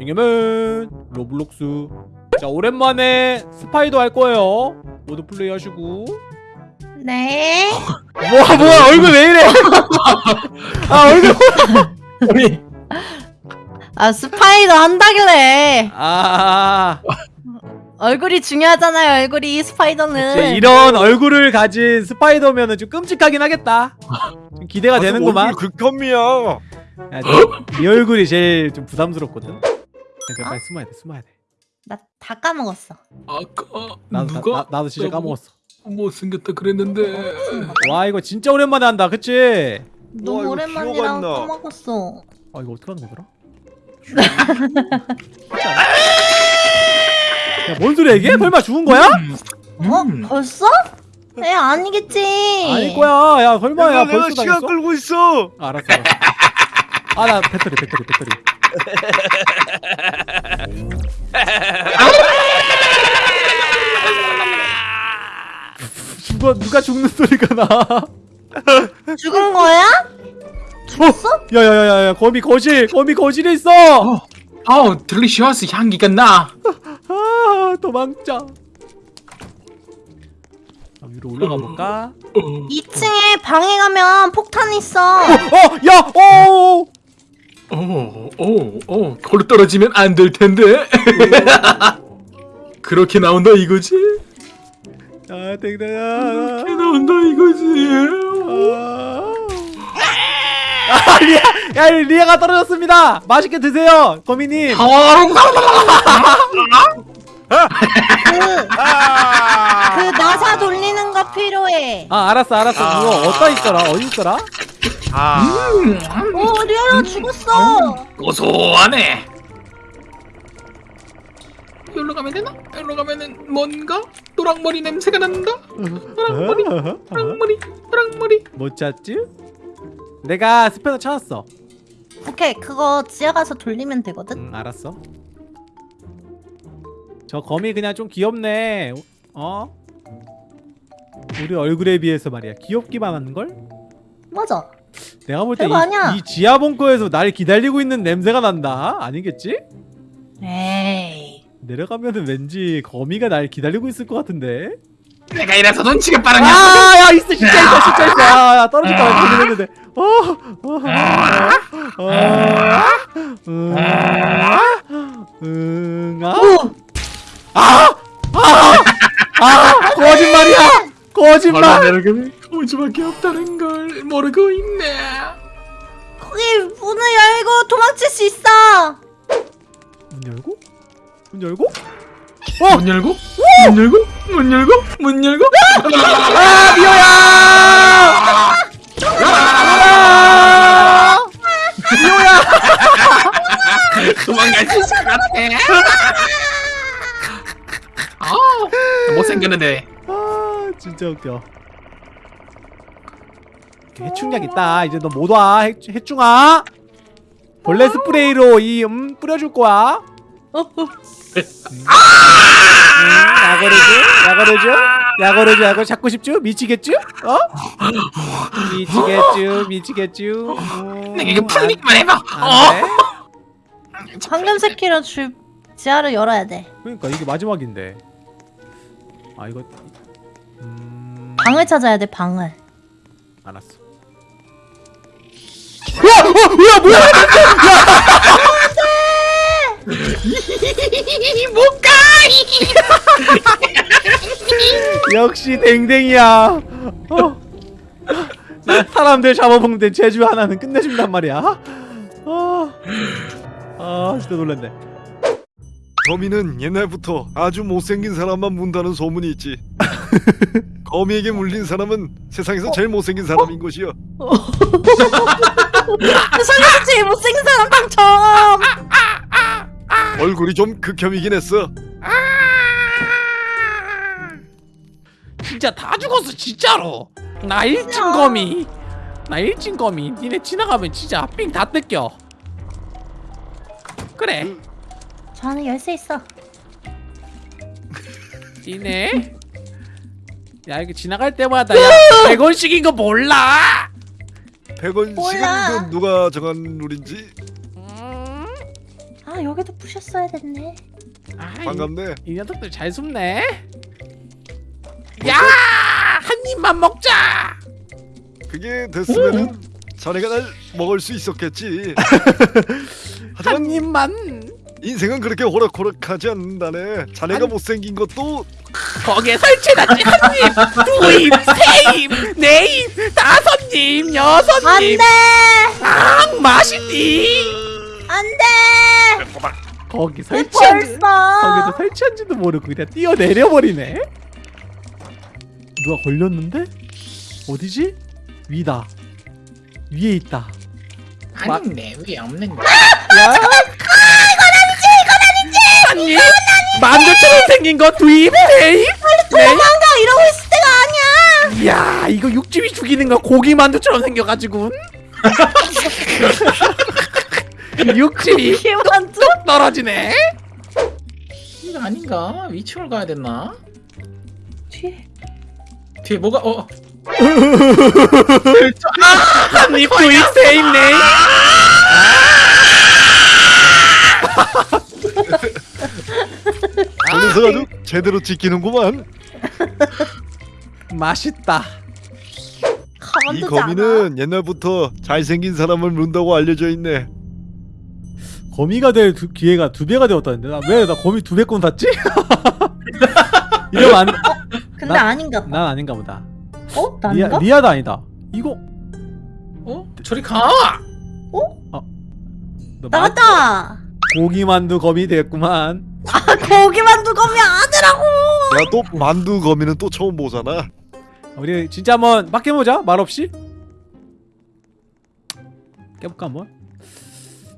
잉여맨 로블록스. 자 오랜만에 스파이더 할 거예요. 모두 플레이 하시고. 네. 뭐야 뭐야 얼굴 왜 이래? 아 얼굴 우리 아 스파이더 한다길래. 아. 얼굴이 중요하잖아요. 얼굴이 스파이더는. 이런 얼굴을 가진 스파이더면은 좀 끔찍하긴 하겠다. 좀 기대가 되는구만. 얼굴 극혐이야. 야, 네, 네 얼굴이 제일 좀 부담스럽거든. 야, 내가 빨리 숨어야 돼 숨어야 돼 나 다 까먹었어. 아까 나도 누가 나, 나도 진짜 까먹었어 못 생겼다 그랬는데 와 이거 진짜 오랜만에 한다 그치? 너무 이거 오랜만이라 기억 안 나. 까먹었어. 아 이거 어떻게 하는 거더라? 야뭔 소리야 이게? 설마 죽은 거야? 어? 음. 벌써? 에 아니겠지. 아닐 거야 야 설마 야 내가 벌써 시간 당했어? 끌고 있어. 아, 알았어 알았어 아나 배터리 배터리 배터리 누가 누가 죽는 소리가 나 죽은 거야? 죽었어? 야야야야 거미 거실 거미 거실에 있어 아우 딜리시어스 향기가 나 아 도망자 아, 위로 올라가 볼까? 2층에 방에 가면 폭탄 있어. 어! 야! 어! 오 오 오 걸로 떨어지면 안 될 텐데 그렇게 나온다 이거지 아 땡땡아 그렇게 나온다 이거지 아 리아! 야 리아가 떨어졌습니다 맛있게 드세요 거미님 그, 아! 그 나사 돌리는 거 필요해. 아 알았어 알았어 그거 어디다 있더라 어디 있더라? 아. 오 리아야 죽었어. 고소하네 여기로 가면 되나? 여기로 가면은 뭔가 노랑머리 냄새가 난다 노랑머리 노랑머리 노랑머리 못 찾지? 내가 스패너 찾았어 오케이 그거 지하 가서 돌리면 되거든. 응 알았어 저 거미 그냥 좀 귀엽네 어? 우리 얼굴에 비해서 말이야 귀엽기만 한걸? 맞아. 내가 볼 때. 이 지하 벙커에서 날 기다리고 있는 냄새가 난다 아니겠지? 에이. 내려가면은 왠지 거미가 날 기다리고 있을 것 같은데 내가 이래서 눈치가 빠른 녀석 아야 있어 진짜 있어 진짜 있어 아, 야, 떨어질까 봐 그랬는데 어, 어, 어, 어, 음, 음, 아, 아, 아, 아, 거짓말이야, 거짓말. 거지밖에 없다는 걸 모르고 있네. 거기 문을 열고 도망칠 수 있어. 문 열고, 문 열고, 어, 문 열고? 문 열고? 문 열고? 문 열고? 아, 미호야, 아, 미호야, 도망갈 수 있을 것 같아. 아 못생겼는데. 아, 진짜 웃겨. 해충약 있다. 이제 너 못 와, 해, 해충아. 벌레 스프레이로 이 음 뿌려줄 거야. 어, 어. 음, 야거르즈, 야거르즈, 야거르즈, 야거 잡고 싶죠? 미치겠죠? 어? 미치겠죠, 미치겠죠. 음, 내가 이거 풀리기만 해봐 안, 어? 방금 새끼로 줄 지하를 열어야 돼. 그러니까 이게 마지막인데. 아 이거. 음, 방을 찾아야 돼 방을. 알았어. 야, 어, 야, 뭐야? 못 가 역시 댕댕이야. 어. 나 사람들 잡아먹는 제주 하나는 끝내준단 말이야. 아, 아 진짜 놀랐네. 거미는 옛날부터 아주 못생긴 사람만 문다는 소문이 있지. 거미에게 물린 사람은 세상에서 제일 못생긴 사람인 것이여. 설마 제일 못생긴 사람 당첨. 얼굴이 좀 극혐이긴 했어. 진짜 다 죽었어 진짜로. 나 일진 거미. 나 일진 거미. 니네 지나가면 진짜 삥 다 뜯겨. 그래. 저 안에 열쇠 있어. 니네. 야 이거 지나갈 때마다 야 100원씩인 거 몰라? 100원씩은 몰라. 그 누가 정한 룰인지 음, 아아 여기도 부셨어야 됐네. 아, 이, 반갑네. 이 녀석들 잘 숨네. 야, 한 입만 먹자. 그게 됐으면은 자네가 날 먹을 수 있었겠지. 한 하지만 입만. 인생은 그렇게 호락호락하지 않는다네. 자네가 한- 못생긴 것도 거기에 설치해놨지 한 입, 두 입, 세 입, 네 입, 다섯 입, 여섯 입. 안돼 아, 맛있디. 안돼. 거기 설치한 벌써. 거기도 설치한지도 모르고 그냥 뛰어내려 버리네. 누가 걸렸는데? 어디지? 위다. 위에 있다. 아닌데 왜 없는데? 야. 한 입. 만두처럼 생긴 거 두 입, 세 입, 네 입. 도망가 이러고 있을 때가 아니야. 야 이거 육즙이 죽이는 거 고기 만두처럼 생겨가지고 육즙이 만두? 뚝 떨어지네 이거 아닌가? 위층을 가야 됐나? 뒤에. 뒤에 뭐가 어? 한입 두입 세입 네 녀석 아주 제대로 지키는구만. 맛있다 이. 거미는 옛날부터 잘생긴 사람을 문다고 알려져 있네. 거미가 될 두, 기회가 두 배가 되었다는데 나왜나 거미 두 배권 샀지? 이러면 안, 근데 나- 아닌가 봐. 난 아닌가 보다 어? 리아, 난가? 리아 도 아니다 이거 어? 저리 가! 너 만- 나갔다. 고기 만두 거미 됐구만. 아 고기 만두 거미 아니라고. 야 또 만두 거미는 또 처음 보잖아. 우리 진짜 한번 막 깨보자 말없이. 깨볼까 한번?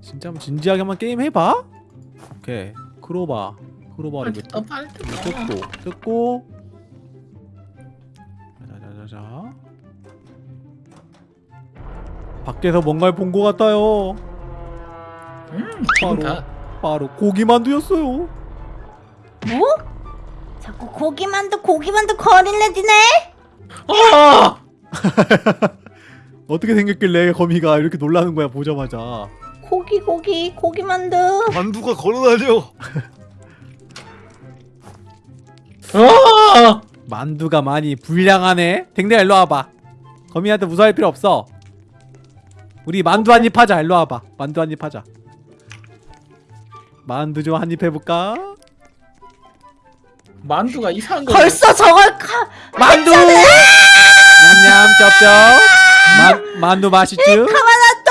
진짜 한번 진지하게 한번 게임 해봐. 오케이. 크로바. 몇 뜯어 빨리 뜯어 뜯고 뜯고. 자자자자. 밖에서 뭔가를 본 것 같아요 음 바로. 다 바로 고기 만두였어요 뭐? 자꾸 고기 만두 고기 만두 거릴래 니네? 아! 어떻게 생겼길래 거미가 이렇게 놀라는 거야 보자마자 고기 고기 고기 만두. 만두가 걸어다녀. 아! 만두가 많이 불량하네 댕댕아 일로 와봐 거미한테 무서워할 필요 없어 우리 만두 한 입 하자 일로 와봐 만두 한 입 하자 만두 좀 한입 해볼까? 만두가 이상한 거 벌써 저걸 카. 만두! 냠냠 쩝쩝 만, 만두 맛있쥬? 가만한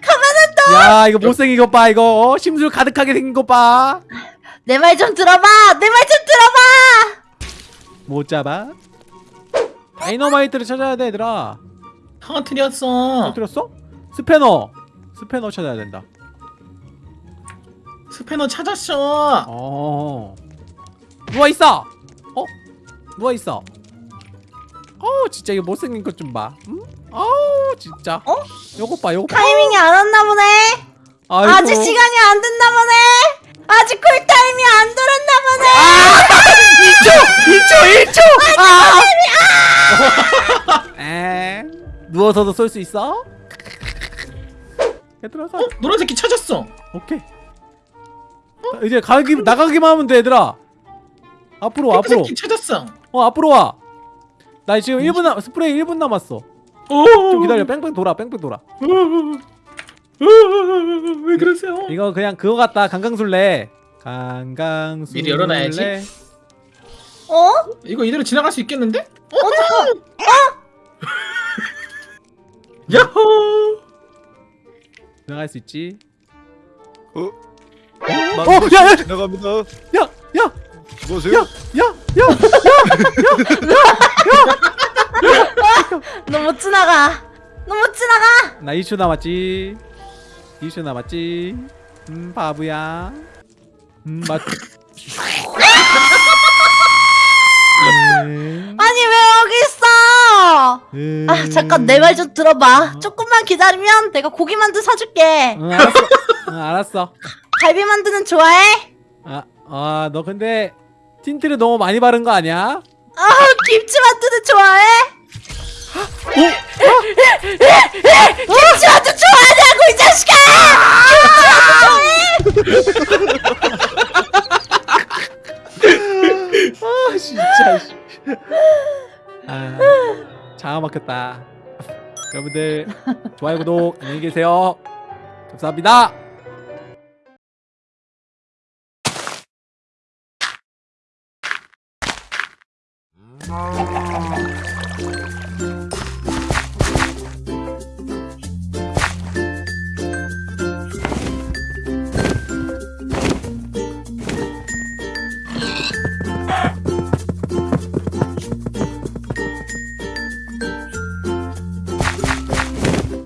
가만한 야 이거 못생긴 것봐 이거 어? 심술 가득하게 생긴 것봐 내 말 좀 들어봐. 내 말 좀 들어봐. 못 잡아 다이너마이트를 찾아야 돼 얘들아 터뜨렸어 들었어? 스패너 스패너 찾아야 된다 스패너 찾았어 어 누워 있어. 어? 누워 있어. 어우 진짜 이거 못생긴 것 좀 봐. 응? 어우 진짜. 어? 요거 봐 요거 봐. 타이밍이 안 왔나 보네. 아이고. 아직 시간이 안 됐나 보네. 아직 cool time이 안 돌았나 보네. 2초 1초 1초. 아. 에 누워서도 쏠 수 있어? 얘들아 가. 어? 노란 새끼 찾았어 오케이. 자, 이제 가기 나가기만 하면 돼 얘들아. 앞으로 앞으로. 새끼 찾았어 어 앞으로 와. 나 지금 1분 남 스프레이 1분 남았어. 오. 좀 기다려. 뺑뺑 돌아. 뺑뺑 돌아. 왜 그러세요? 이거 그냥 그거 같다 강강술래 강강술래 미리 열어놔야지. 어? 이거 이대로 지나갈 수 있겠는데? 어 잠깐. 야호! 들어갈 수 있지 어? 어, 야, 야! 지나갑니다. 야야야야야 수고하세요. 너못 지나가. 너 못 지나가. 나 2초 남았지 2초 남았지 음 바보야 음 맞. 음, 아니 왜 여기 있어? 음. 아 잠깐 내 말 좀 들어봐. 조금만 기다리면 내가 고기 만두 사줄게. 응 알았어 응 알았어 갈비 만두는 좋아해? 아 아 너 근데 틴트를 너무 많이 바른 거 아니야? 아 김치 만두는 좋아해? 김치 만두 좋아하냐고 이 자식아! 김치 만두 좋아해? 아 진짜 씨. 아 장아 막혔다 여러분들 좋아요 구독 안녕히 계세요 감사합니다 Oh.